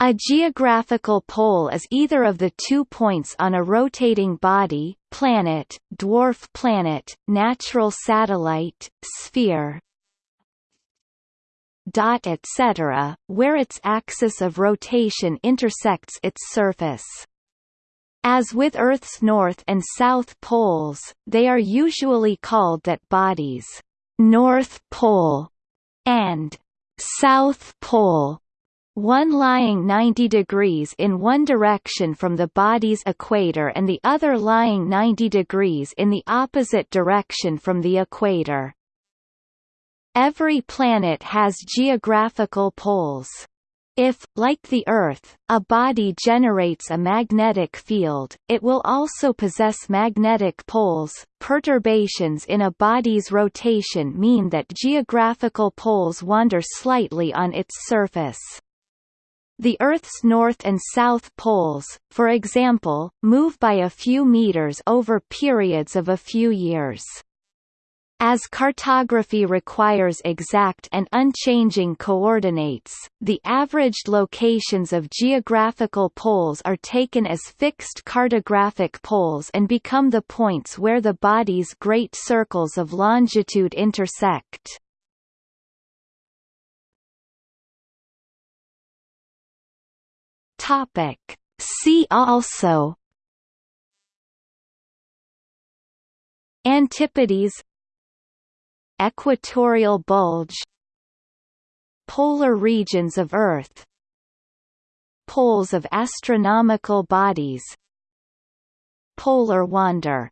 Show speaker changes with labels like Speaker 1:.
Speaker 1: A geographical pole is either of the two points on a rotating body, planet, dwarf planet, natural satellite, sphere, etc., where its axis of rotation intersects its surface. As with Earth's north and south poles, they are usually called that body's north pole and south pole one lying 90 degrees in one direction from the body's equator and the other lying 90 degrees in the opposite direction from the equator. Every planet has geographical poles. If, like the Earth, a body generates a magnetic field, it will also possess magnetic poles. Perturbations in a body's rotation mean that geographical poles wander slightly on its surface. The Earth's north and south poles, for example, move by a few meters over periods of a few years. As cartography requires exact and unchanging coordinates, the averaged locations of geographical poles are taken as fixed cartographic poles and become the points where the body's great circles of longitude intersect. Topic. See also. Antipodes. Equatorial bulge. Polar regions of Earth. Poles of astronomical bodies. Polar wander